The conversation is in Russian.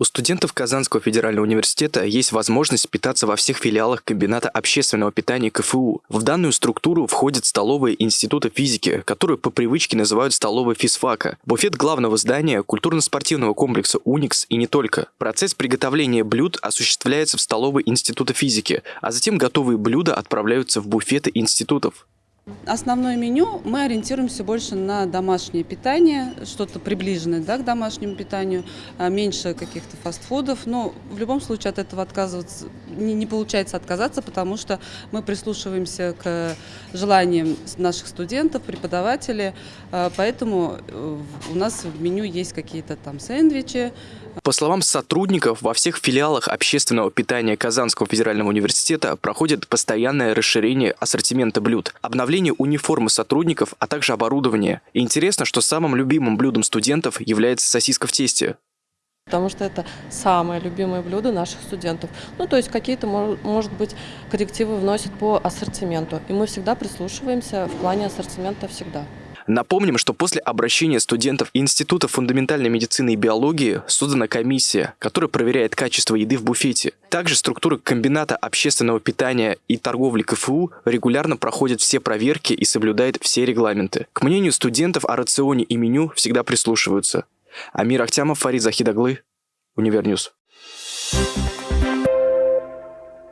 У студентов Казанского федерального университета есть возможность питаться во всех филиалах комбината общественного питания КФУ. В данную структуру входят столовые Института физики, которую по привычке называют столовой физфака, буфет главного здания культурно-спортивного комплекса «Уникс» и не только. Процесс приготовления блюд осуществляется в столовой Института физики, а затем готовые блюда отправляются в буфеты институтов. Основное меню мы ориентируемся больше на домашнее питание, что-то приближенное да, к домашнему питанию, а меньше каких-то фастфудов. Но в любом случае от этого отказываться не, не получается отказаться, потому что мы прислушиваемся к желаниям наших студентов, преподавателей. А, поэтому э, у нас в меню есть какие-то там сэндвичи, по словам сотрудников, во всех филиалах общественного питания Казанского федерального университета проходит постоянное расширение ассортимента блюд, обновление униформы сотрудников, а также оборудование. И интересно, что самым любимым блюдом студентов является сосиска в тесте потому что это самое любимое блюдо наших студентов. Ну, то есть какие-то, может быть, коррективы вносят по ассортименту, и мы всегда прислушиваемся в плане ассортимента всегда. Напомним, что после обращения студентов Института фундаментальной медицины и биологии создана комиссия, которая проверяет качество еды в буфете. Также структура комбината общественного питания и торговли КФУ регулярно проходит все проверки и соблюдает все регламенты. К мнению студентов о рационе и меню всегда прислушиваются. Амир Ахтямов, Фарид Захидаглы, Универньюз. Thank you